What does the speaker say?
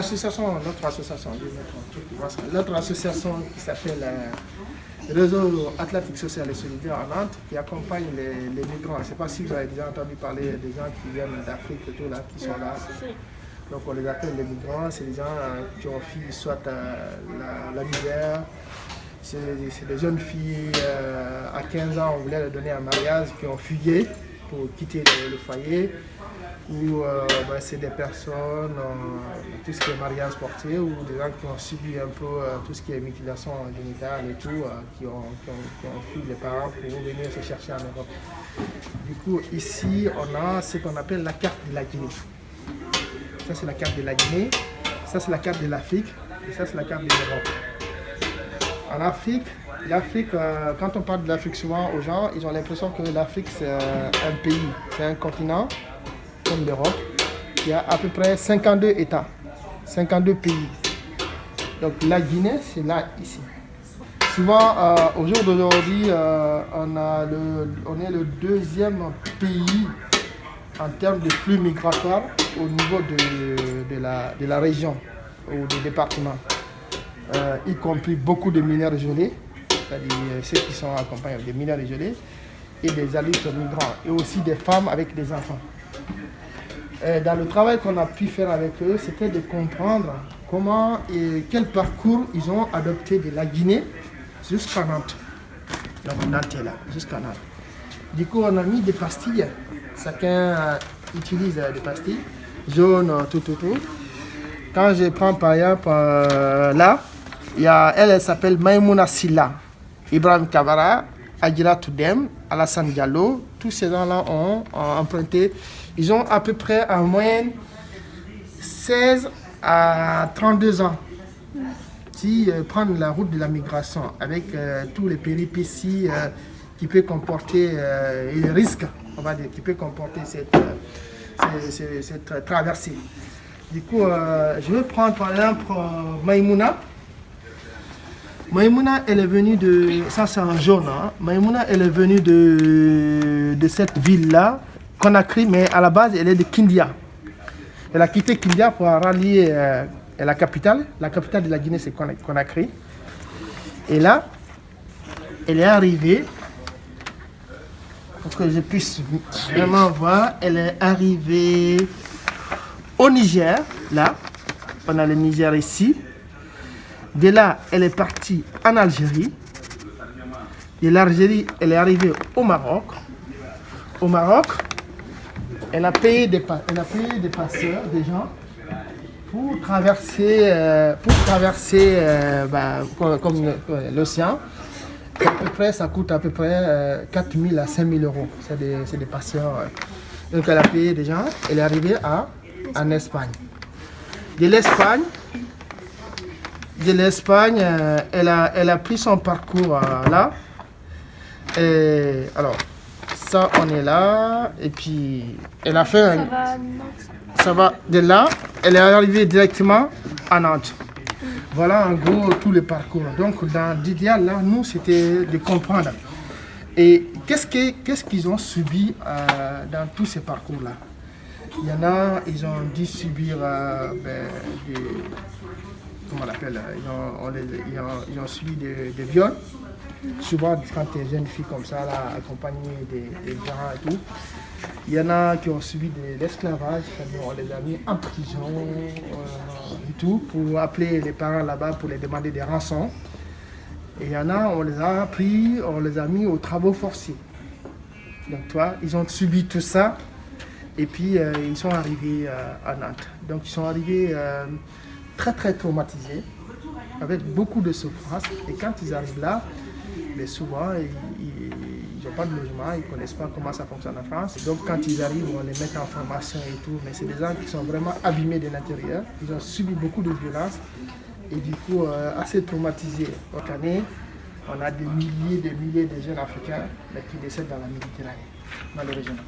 L'association, notre association, association qui s'appelle euh, Réseau Atlantique Social et Solidaire à Nantes, qui accompagne les, migrants. Je ne sais pas si vous avez déjà entendu parler des gens qui viennent d'Afrique et tout là, qui sont là. Donc on les appelle les migrants, c'est des gens euh, qui ont fui soit euh, la, misère, c'est des jeunes filles à 15 ans, on voulait leur donner un mariage, qui ont fuyé pour quitter le foyer euh, ben, c'est des personnes, tout ce qui est mariage porté, ou des gens qui ont subi un peu euh, tout ce qui est mutilation génitale et tout, qui, ont, qui, ont, fui les parents pour venir se chercher en Europe. Du coup, ici, on a ce qu'on appelle la carte de la Guinée. Ça, c'est la carte de la Guinée, ça, c'est la carte de l'Afrique, et ça, c'est la carte de l'Europe. En Afrique, l'Afrique, quand on parle de l'Afrique souvent aux gens, ils ont l'impression que l'Afrique, c'est un pays, c'est un continent d'Europe, il y a à peu près 52 États, 52 pays. Donc la Guinée, c'est là, ici. Souvent, euh, au jour d'aujourd'hui, euh, on, est le deuxième pays en termes de flux migratoires au niveau de, la, région ou du département, euh, y compris beaucoup de mineurs gelés, c'est-à-dire ceux qui sont accompagnés des mineurs gelés, et des adultes migrants, et aussi des femmes avec des enfants. Euh, dans le travail qu'on a pu faire avec eux, c'était de comprendre comment et quel parcours ils ont adopté de la Guinée jusqu'à Nantes. Donc Nantes est là, jusqu'à Nantes. Du coup, on a mis des pastilles. Chacun euh, utilise euh, des pastilles jaunes, tout, tout, tout. Quand je prends par exemple là, il y a, elle, elle s'appelle Maimouna Silla, Ibrahim Kavara, Adjira Toudem, Alassane Diallo. Tous ces gens-là ont emprunté ils ont à peu près en moyenne 16 à 32 ans. Si euh, prendre la route de la migration avec euh, tous les péripéties euh, qui peut comporter et les risques, on va dire, qui peut comporter cette, cette, traversée. Du coup, je vais prendre par exemple Maïmouna. Maïmouna, elle est venue de... Ça, c'est un jaune. Hein. Maïmouna, elle est venue de, cette ville-là, Conakry, mais à la base, elle est de Kindia. Elle a quitté Kindia pour rallier euh, la capitale. La capitale de la Guinée, c'est Conakry. Et là, elle est arrivée, pour que je puisse vraiment voir, elle est arrivée au Niger, là. On a le Niger ici. De là, elle est partie en Algérie. De l'Algérie, elle est arrivée au Maroc. Au Maroc, elle a payé des, elle des passeurs, des gens, pour traverser, euh, pour traverser euh, bah, comme, l'océan. À peu près, ça coûte à peu près 4 euh, 000 à 5 000 euros. C'est des, des, passeurs. Donc elle a payé des gens. Elle est arrivée à, en Espagne. De l'Espagne, de l'Espagne, elle, a, elle a pris son parcours là. Et alors, ça, on est là. Et puis, elle a fait un... Ça va de là, elle est arrivée directement à Nantes. Voilà en gros tout le parcours. Donc dans l'idéal, là, nous, c'était de comprendre. Et qu'est-ce qu'ils ont subi euh, dans tous ces parcours-là? Il y en a, ils ont dû subir euh, ben, des... Comment on l'appelle ils ont, subi des, des viols souvent quand tu es jeune fille comme ça, là, accompagnée des, gens et tout, il y en a qui ont subi de l'esclavage, on les a mis en prison euh, et tout, pour appeler les parents là-bas pour les demander des rançons. Et il y en a, on les a pris, on les a mis aux travaux forcés. Donc toi, ils ont subi tout ça et puis euh, ils sont arrivés euh, à Nantes. Donc ils sont arrivés très très traumatisés, avec beaucoup de souffrance. Et quand ils arrivent là, souvent, ils n'ont pas de logement, ils ne connaissent pas comment ça fonctionne en France. Donc quand ils arrivent, on les met en formation et tout, mais c'est des gens qui sont vraiment abîmés de l'intérieur. Ils ont subi beaucoup de violences et du coup euh, assez traumatisés. Chaque année, on a des milliers et des milliers de jeunes Africains qui décèdent dans la Méditerranée, malheureusement.